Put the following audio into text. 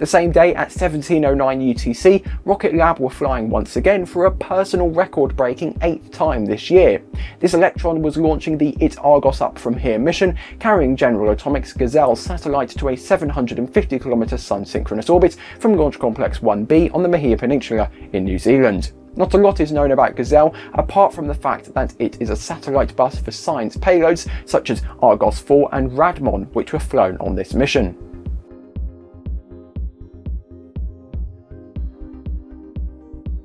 The same day at 1709 UTC, Rocket Lab were flying once again for a personal record-breaking eighth time this year. This Electron was launching the It Argos Up From Here mission, carrying General Atomics Gazelle satellite to a 750km sun-synchronous orbit from Launch Complex 1B on the Mahia Peninsula in New Zealand. Not a lot is known about Gazelle, apart from the fact that it is a satellite bus for science payloads such as Argos 4 and Radmon, which were flown on this mission.